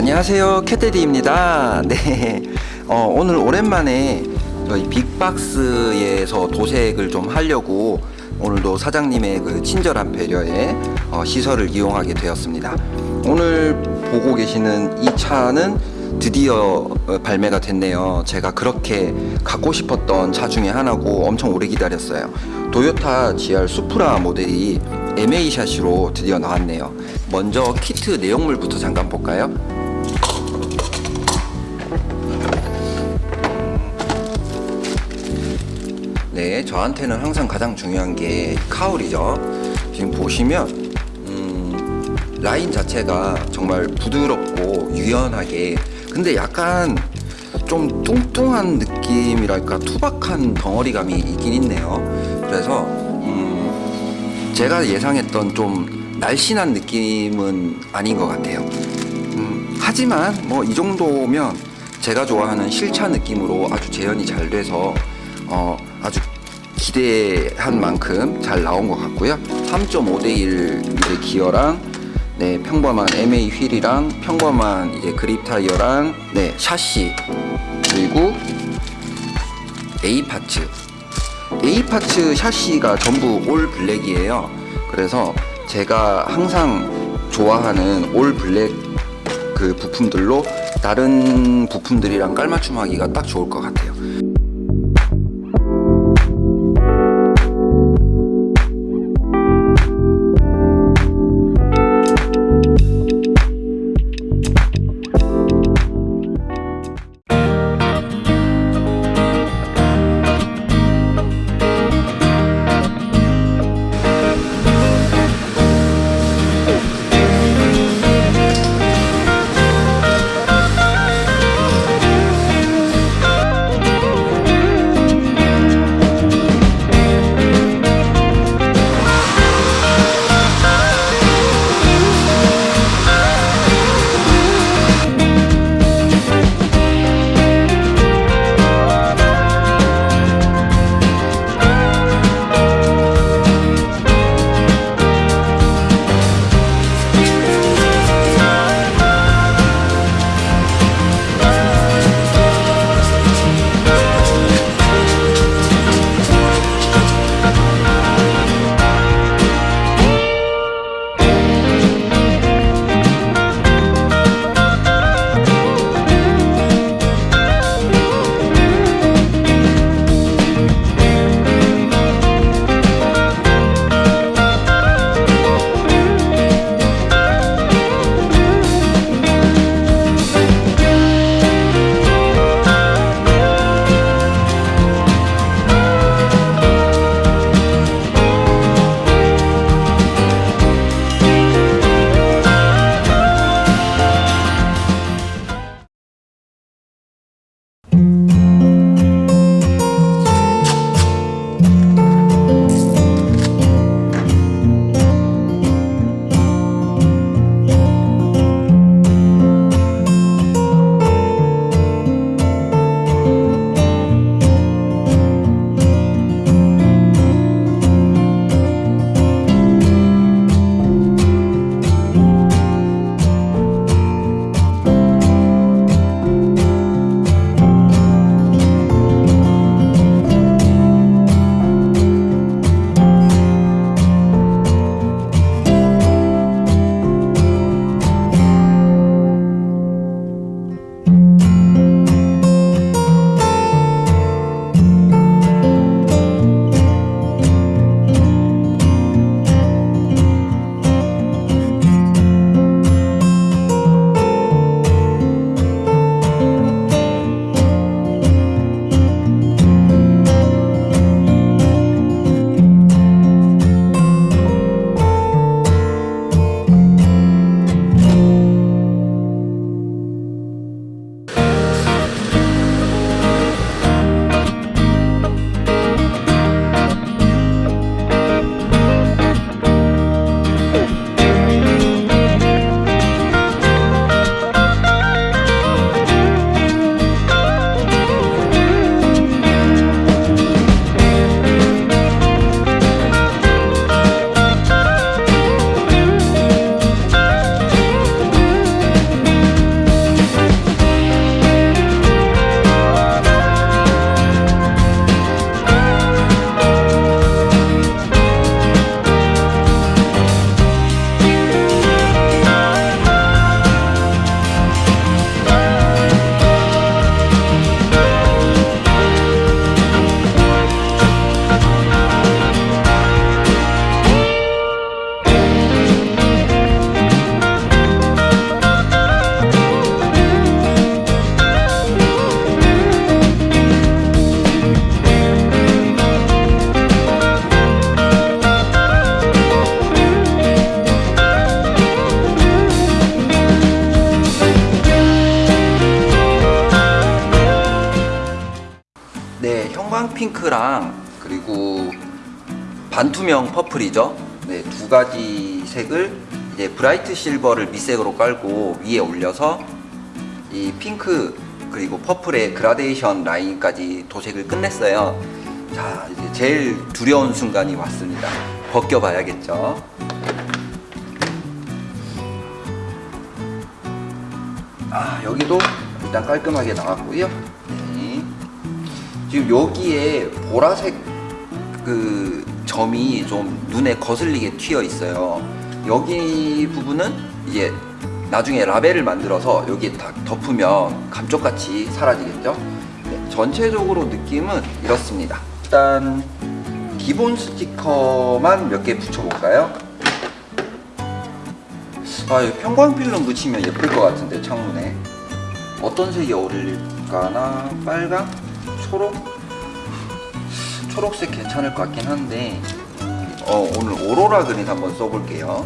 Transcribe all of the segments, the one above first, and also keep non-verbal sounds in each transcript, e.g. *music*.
안녕하세요. 캣데디입니다. *laughs* 네. 어, 오늘 오랜만에 저희 빅박스에서 도색을 좀 하려고 오늘도 사장님의 그 친절한 배려에 어, 시설을 이용하게 되었습니다. 오늘 보고 계시는 이 차는 드디어 어, 발매가 됐네요. 제가 그렇게 갖고 싶었던 차 중에 하나고 엄청 오래 기다렸어요. 도요타 GR 수프라 모델이 MA 샤시로 드디어 나왔네요. 먼저 키트 내용물부터 잠깐 볼까요? 네, 저한테는 항상 가장 중요한 게 카울이죠. 지금 보시면 음, 라인 자체가 정말 부드럽고 유연하게 근데 약간 좀 뚱뚱한 느낌이랄까 투박한 덩어리감이 있긴 있네요. 그래서 음, 제가 예상했던 좀 날씬한 느낌은 아닌 것 같아요. 음, 하지만 뭐 이 정도면 제가 좋아하는 실차 느낌으로 아주 재현이 잘 돼서 어, 아주 기대한 만큼 잘 나온 것 같고요. 3.5 대1 이제 기어랑 네, 평범한 MA 휠이랑 평범한 이제 그립 타이어랑 네, 샤시 그리고 A 파츠. A 파츠 샤시가 전부 올 블랙이에요. 그래서 제가 항상 좋아하는 올 블랙 그 부품들로 다른 부품들이랑 깔맞춤하기가 딱 좋을 것 같아요 핑크랑 그리고 반투명 purple이죠. 네, 두 가지 색을 이제 bright silver를 밑색으로 깔고 위에 올려서 이 핑크 그리고 퍼플의 그라데이션 라인까지 도색을 끝냈어요. 자, 이제 제일 두려운 순간이 왔습니다. 벗겨봐야겠죠. 아, 여기도 일단 깔끔하게 나왔고요. 네. 지금 여기에 보라색 그 점이 좀 눈에 거슬리게 튀어 있어요. 여기 부분은 이제 나중에 라벨을 만들어서 여기에 다 덮으면 감쪽같이 사라지겠죠. 네, 전체적으로 느낌은 이렇습니다. 일단 기본 스티커만 몇 개 붙여볼까요? 아, 이 편광필름 붙이면 예쁠 것 같은데 창문에 어떤 색이 어울릴까나 빨강, 초록, 초록색 괜찮을 것 같긴 한데 어, 오늘 오로라 그린 한번 써볼게요.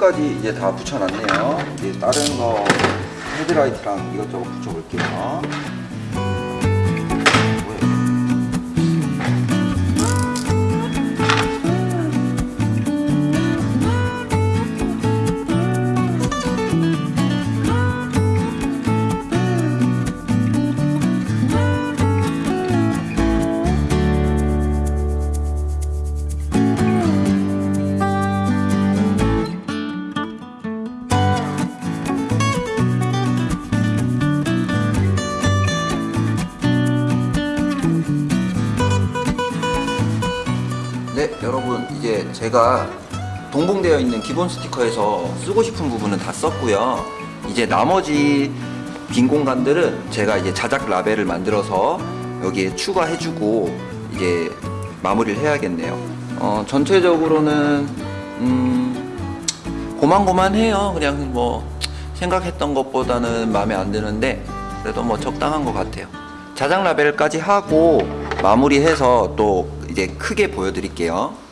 창문까지 이제 다 붙여놨네요. 이제 다른 거 헤드라이트랑 이것저것 붙여볼게요. 제가 동봉되어 있는 기본 스티커에서 쓰고 싶은 부분은 다 썼고요. 이제 나머지 빈 공간들은 제가 이제 자작 라벨을 만들어서 여기에 추가해주고 이제 마무리를 해야겠네요. 어, 전체적으로는 음, 고만고만해요. 그냥 뭐 생각했던 것보다는 마음에 안 드는데 그래도 뭐 적당한 것 같아요. 자작 라벨까지 하고 마무리해서 또 이제 크게 보여드릴게요.